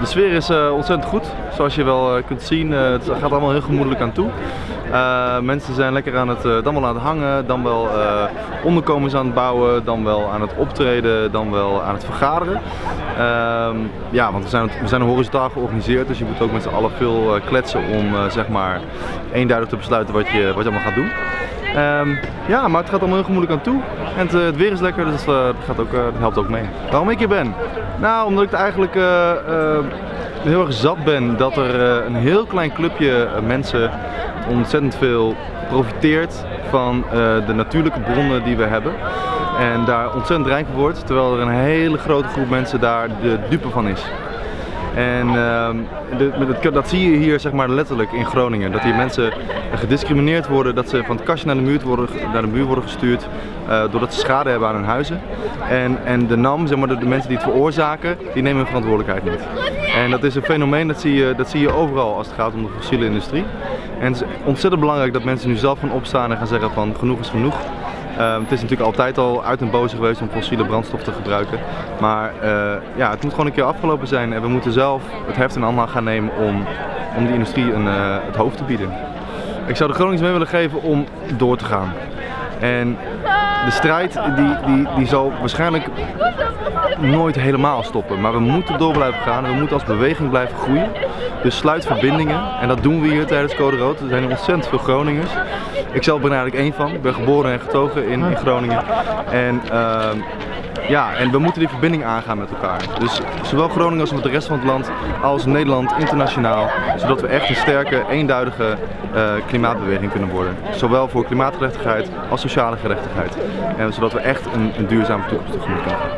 de sfeer is uh, ontzettend goed. Zoals je wel uh, kunt zien, uh, het gaat allemaal heel gemoedelijk aan toe. mensen zijn lekker aan het, dan wel aan het hangen, dan wel onderkomens aan het bouwen, dan wel aan het optreden, dan wel aan het vergaderen. Ehm, ja, want we zijn, we zijn horizontaal georganiseerd, dus je moet ook met z'n allen veel kletsen om zeg maar eenduidig te besluiten wat je, wat je allemaal gaat doen. Um, ja, maar het gaat allemaal heel gemoedelijk aan toe. En het, het weer is lekker, dus dat, gaat ook, dat helpt ook mee. Waarom ik hier ben? Nou, omdat ik het eigenlijk uh, uh, heel erg zat ben dat er uh, een heel klein clubje mensen ontzettend veel profiteert van de natuurlijke bronnen die we hebben. En daar ontzettend rijk wordt, terwijl er een hele grote groep mensen daar de dupe van is. En uh, dat zie je hier zeg maar, letterlijk in Groningen. Dat hier mensen gediscrimineerd worden, dat ze van het kastje naar de muur worden, naar de muur worden gestuurd. Uh, doordat ze schade hebben aan hun huizen. En, en de NAM, zeg maar, de, de, mensen die het veroorzaken, die nemen hun verantwoordelijkheid niet. En dat is een fenomeen dat zie, je, dat zie je overal als het gaat om de fossiele industrie. En het is ontzettend belangrijk dat mensen nu zelf gaan opstaan en gaan zeggen van genoeg is genoeg. Uh, het is natuurlijk altijd al uit en boze geweest om fossiele brandstof te gebruiken. Maar uh, ja, het moet gewoon een keer afgelopen zijn en we moeten zelf het heft in handen gaan nemen om, om die industrie een, uh, het hoofd te bieden. Ik zou de Gronings mee willen geven om door te gaan. En de strijd die, die, die zal waarschijnlijk nooit helemaal stoppen. Maar we moeten door blijven gaan en we moeten als beweging blijven groeien. Dus sluit verbindingen en dat doen we hier tijdens Code Rood. Er zijn ontzettend veel Groningers. Ik zelf ben eigenlijk één van. Ik ben geboren en getogen in, in Groningen. En uh, ja, en we moeten die verbinding aangaan met elkaar. Dus zowel Groningen als met de rest van het land, als Nederland internationaal. Zodat we echt een sterke, eenduidige uh, klimaatbeweging kunnen worden. Zowel voor klimaatgerechtigheid als sociale gerechtigheid. En zodat we echt een, een duurzame toekomst tegemoet kunnen gaan.